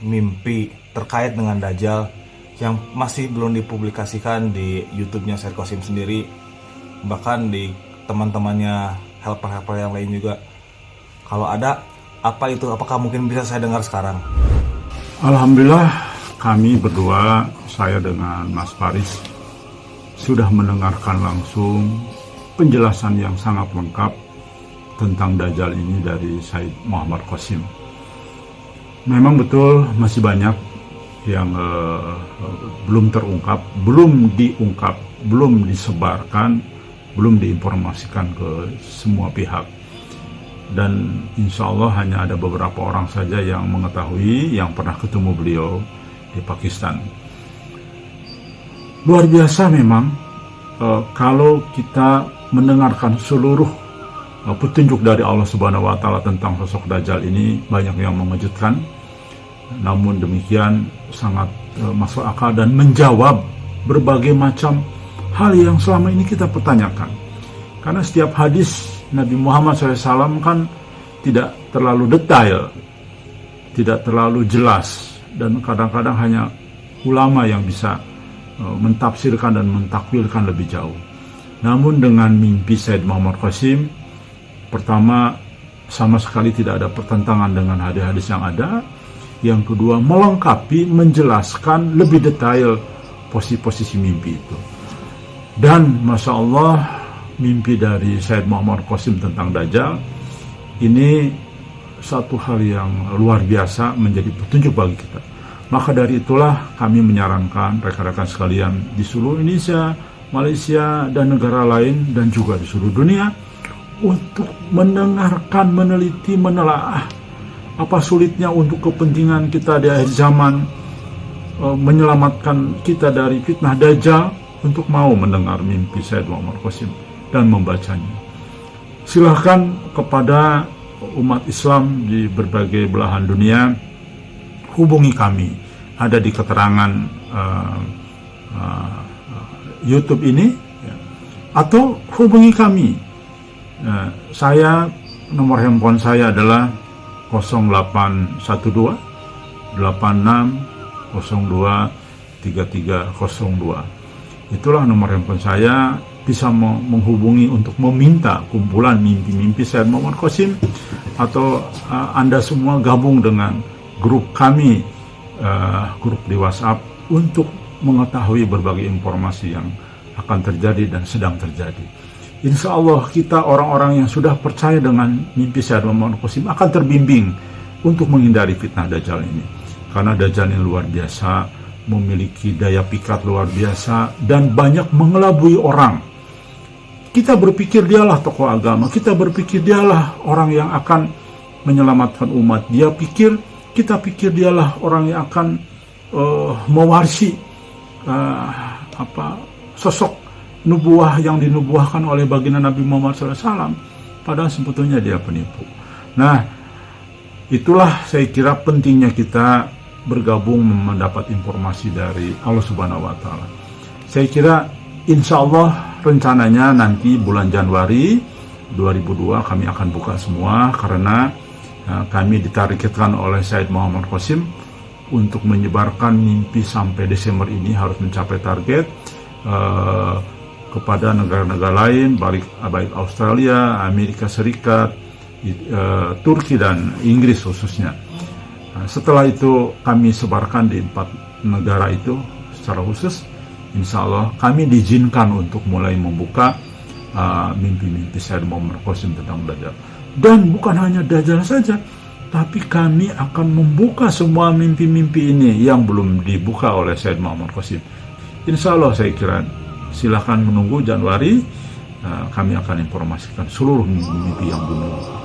mimpi terkait dengan Dajjal yang masih belum dipublikasikan di YouTube-nya Syed Qasim sendiri bahkan di teman-temannya helper-helper yang lain juga. Kalau ada apa itu? Apakah mungkin bisa saya dengar sekarang? Alhamdulillah kami berdua saya dengan Mas Faris sudah mendengarkan langsung penjelasan yang sangat lengkap tentang Dajjal ini dari Said Muhammad Qasim memang betul masih banyak yang uh, belum terungkap, belum diungkap, belum disebarkan, belum diinformasikan ke semua pihak. Dan insya Allah hanya ada beberapa orang saja yang mengetahui yang pernah ketemu beliau di Pakistan. Luar biasa memang uh, kalau kita mendengarkan seluruh uh, petunjuk dari Allah Subhanahu wa taala tentang sosok Dajjal ini banyak yang mengejutkan namun demikian sangat uh, masuk akal dan menjawab berbagai macam hal yang selama ini kita pertanyakan. Karena setiap hadis Nabi Muhammad SAW kan tidak terlalu detail, tidak terlalu jelas, dan kadang-kadang hanya ulama yang bisa mentafsirkan dan mentakwilkan lebih jauh. Namun dengan mimpi Said Muhammad Qasim, pertama sama sekali tidak ada pertentangan dengan hadis-hadis yang ada, yang kedua, melengkapi, menjelaskan lebih detail posisi-posisi mimpi itu. Dan Masya Allah, mimpi dari Said Muhammad Qasim tentang Dajjal, ini satu hal yang luar biasa menjadi petunjuk bagi kita. Maka dari itulah kami menyarankan rekan-rekan sekalian di seluruh Indonesia, Malaysia, dan negara lain, dan juga di seluruh dunia, untuk mendengarkan, meneliti, menelaah apa sulitnya untuk kepentingan kita di akhir zaman e, menyelamatkan kita dari fitnah dajjal untuk mau mendengar mimpi Said Muhammad Qasim dan membacanya. Silahkan kepada umat Islam di berbagai belahan dunia hubungi kami ada di keterangan uh, uh, YouTube ini ya. atau hubungi kami. Uh, saya nomor handphone saya adalah 0812 86 02 3302 itulah nomor handphone saya bisa menghubungi untuk meminta kumpulan mimpi-mimpi saya Muhammad Qasim atau uh, Anda semua gabung dengan grup kami uh, grup di WhatsApp untuk mengetahui berbagai informasi yang akan terjadi dan sedang terjadi. Insya Allah kita orang-orang yang sudah percaya dengan mimpi Syed Muhammad Qasim akan terbimbing untuk menghindari fitnah Dajjal ini. Karena Dajjal ini luar biasa, memiliki daya pikat luar biasa, dan banyak mengelabui orang. Kita berpikir dialah tokoh agama, kita berpikir dialah orang yang akan menyelamatkan umat. Dia pikir, kita pikir dialah orang yang akan uh, mewarisi uh, apa sosok nubuah yang dinubuahkan oleh baginda Nabi Muhammad SAW padahal sebetulnya dia penipu. Nah itulah saya kira pentingnya kita bergabung mendapat informasi dari Allah Subhanahu Wa Taala. Saya kira insya Allah rencananya nanti bulan Januari 2002 kami akan buka semua karena kami ditargetkan oleh Said Muhammad Qasim untuk menyebarkan mimpi sampai Desember ini harus mencapai target uh, kepada negara-negara lain, baik, Australia, Amerika Serikat, uh, Turki dan Inggris khususnya. Nah, setelah itu kami sebarkan di empat negara itu secara khusus, insya Allah kami diizinkan untuk mulai membuka uh, mimpi-mimpi uh, Sayyid Muhammad Qasim tentang Dajjal. Dan bukan hanya Dajjal saja, tapi kami akan membuka semua mimpi-mimpi ini yang belum dibuka oleh Sayyid Muhammad Qasim. Insya Allah saya kira silahkan menunggu Januari uh, kami akan informasikan seluruh mimpi-mimpi yang belum